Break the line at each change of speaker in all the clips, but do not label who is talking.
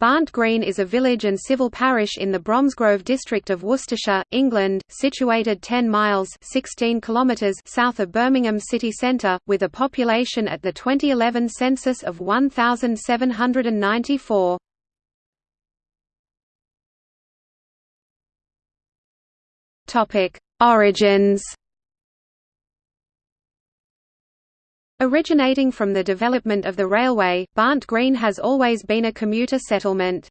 Barnt Green is a village and civil parish in the Bromsgrove district of Worcestershire, England, situated 10 miles 16 kilometres south of Birmingham city centre, with a population at the 2011 census of 1,794. Origins Originating from the development of the railway, Barnt Green has always been a commuter settlement.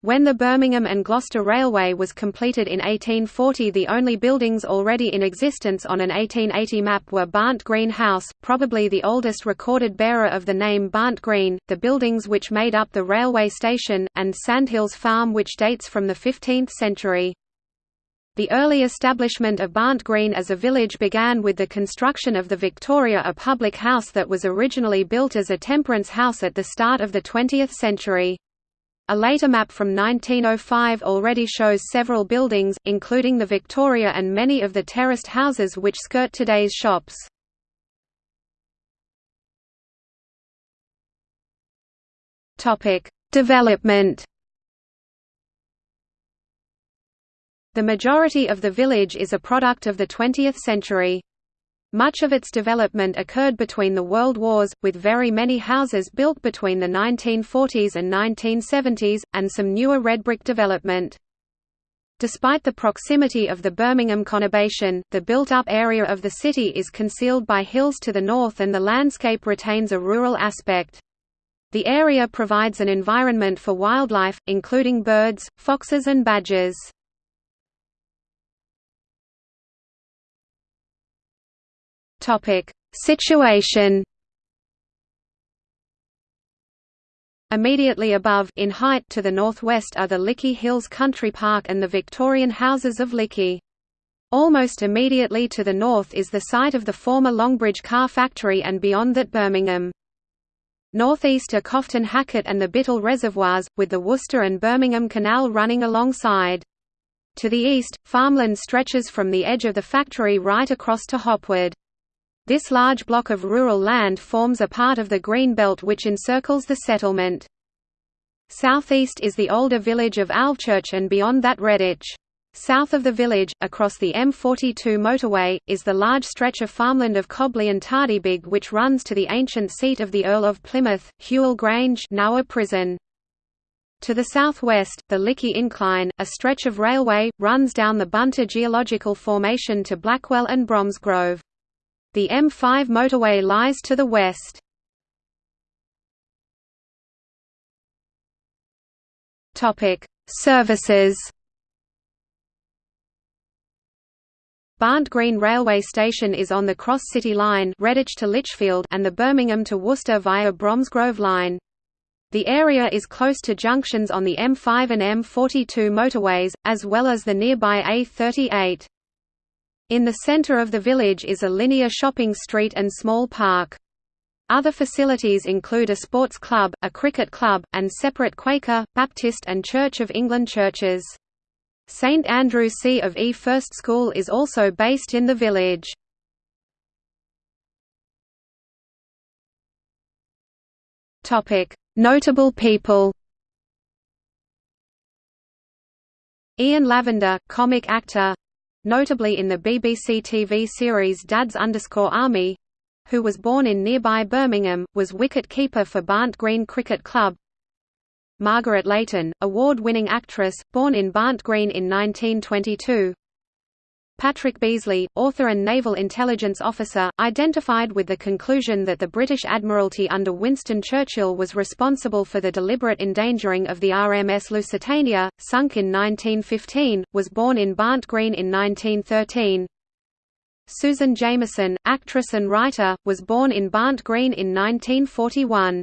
When the Birmingham and Gloucester Railway was completed in 1840 the only buildings already in existence on an 1880 map were Barnt Green House, probably the oldest recorded bearer of the name Barnt Green, the buildings which made up the railway station, and Sandhills Farm which dates from the 15th century. The early establishment of Barnt Green as a village began with the construction of the Victoria a public house that was originally built as a temperance house at the start of the 20th century. A later map from 1905 already shows several buildings, including the Victoria and many of the terraced houses which skirt today's shops. Development The majority of the village is a product of the 20th century. Much of its development occurred between the World Wars, with very many houses built between the 1940s and 1970s, and some newer red brick development. Despite the proximity of the Birmingham conurbation, the built-up area of the city is concealed by hills to the north and the landscape retains a rural aspect. The area provides an environment for wildlife, including birds, foxes and badgers. Topic: Situation. Immediately above in height to the northwest are the Lickey Hills Country Park and the Victorian houses of Lickey. Almost immediately to the north is the site of the former Longbridge car factory and beyond that Birmingham. Northeast are Cofton Hackett and the Bittell Reservoirs, with the Worcester and Birmingham Canal running alongside. To the east, farmland stretches from the edge of the factory right across to Hopwood. This large block of rural land forms a part of the green belt which encircles the settlement. Southeast is the older village of Alvechurch and beyond that Redditch. South of the village, across the M42 motorway, is the large stretch of farmland of Cobley and Tardebigge which runs to the ancient seat of the Earl of Plymouth, Hewell Grange now a prison. To the southwest, the Lickey Incline, a stretch of railway, runs down the Bunter geological formation to Blackwell and Bromsgrove. The M5 motorway lies to the west. Topic: Services. Barnt Green railway station is on the Cross City Line Redditch to Lichfield and the Birmingham to Worcester via Bromsgrove Line. The area is close to junctions on the M5 and M42 motorways, as well as the nearby A38. In the center of the village is a linear shopping street and small park. Other facilities include a sports club, a cricket club, and separate Quaker, Baptist and Church of England churches. St Andrew C of E First School is also based in the village. Notable people Ian Lavender, comic actor notably in the BBC TV series Dad's Army who was born in nearby Birmingham, was wicket-keeper for Barnt Green Cricket Club. Margaret Leighton, award-winning actress, born in Barnt Green in 1922. Patrick Beesly, author and naval intelligence officer, identified with the conclusion that the British Admiralty under Winston Churchill was responsible for the deliberate endangering of the RMS Lusitania, sunk in 1915, was born in Barnt Green in 1913. Susan Jameson, actress and writer, was born in Barnt Green in 1941.